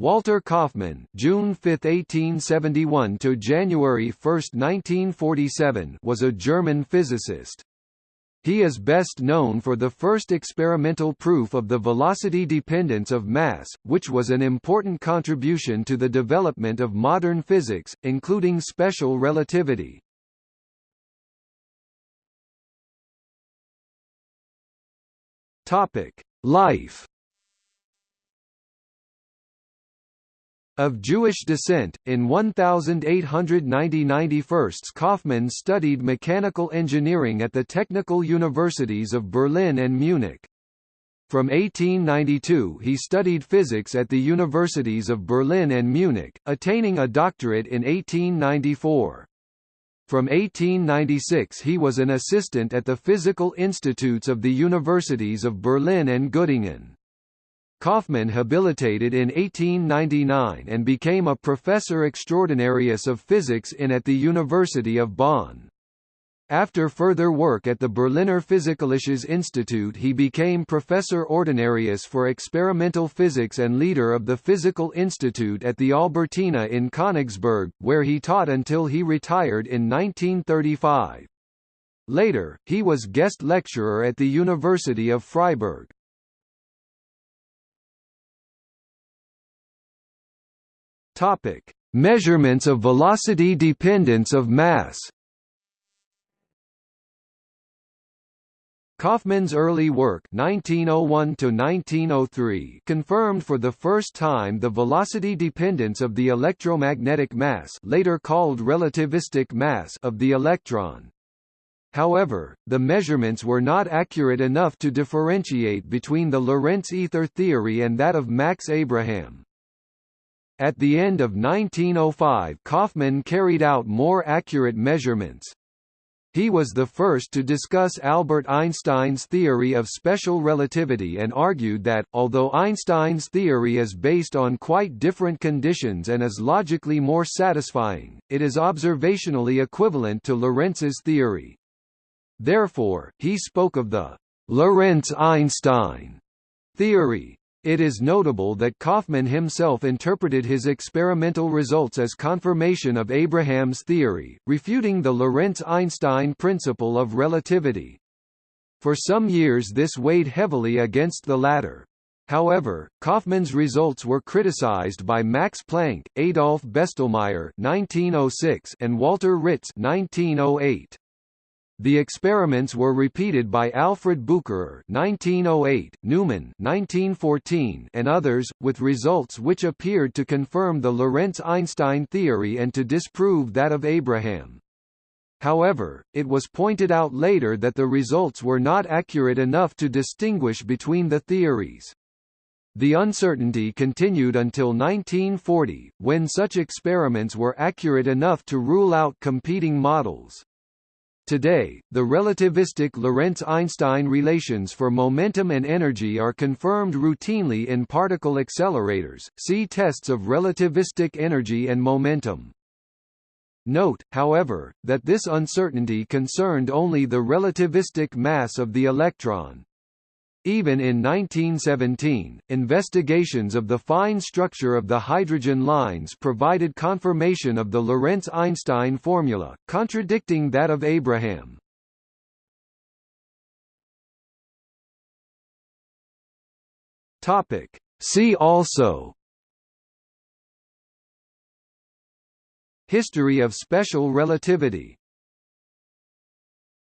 Walter Kaufmann June 5, 1871 to January 1, 1947 was a German physicist. He is best known for the first experimental proof of the velocity dependence of mass, which was an important contribution to the development of modern physics, including special relativity. Life Of Jewish descent, in 1890–91 Kaufmann studied mechanical engineering at the technical universities of Berlin and Munich. From 1892 he studied physics at the universities of Berlin and Munich, attaining a doctorate in 1894. From 1896 he was an assistant at the physical institutes of the universities of Berlin and Göttingen. Kaufmann habilitated in 1899 and became a professor extraordinarius of physics in at the University of Bonn. After further work at the Berliner Physikalisches Institut he became Professor Ordinarius for Experimental Physics and leader of the Physical Institute at the Albertina in Königsberg, where he taught until he retired in 1935. Later, he was guest lecturer at the University of Freiburg. Topic: Measurements of velocity dependence of mass. Kaufmann's early work 1901 confirmed for the first time the velocity dependence of the electromagnetic mass later called relativistic mass of the electron. However, the measurements were not accurate enough to differentiate between the Lorentz ether theory and that of Max Abraham. At the end of 1905 Kaufmann carried out more accurate measurements. He was the first to discuss Albert Einstein's theory of special relativity and argued that, although Einstein's theory is based on quite different conditions and is logically more satisfying, it is observationally equivalent to Lorentz's theory. Therefore, he spoke of the Lorentz-Einstein theory, it is notable that Kaufmann himself interpreted his experimental results as confirmation of Abraham's theory, refuting the Lorentz-Einstein principle of relativity. For some years this weighed heavily against the latter. However, Kaufmann's results were criticized by Max Planck, Adolf Bestelmeyer (1906) and Walter Ritz (1908). The experiments were repeated by Alfred Bucherer (1908), Neumann (1914), and others, with results which appeared to confirm the Lorentz-Einstein theory and to disprove that of Abraham. However, it was pointed out later that the results were not accurate enough to distinguish between the theories. The uncertainty continued until 1940, when such experiments were accurate enough to rule out competing models. Today, the relativistic Lorentz-Einstein relations for momentum and energy are confirmed routinely in particle accelerators. See tests of relativistic energy and momentum. Note, however, that this uncertainty concerned only the relativistic mass of the electron, even in 1917, investigations of the fine structure of the hydrogen lines provided confirmation of the Lorentz-Einstein formula, contradicting that of Abraham. Topic. See also History of special relativity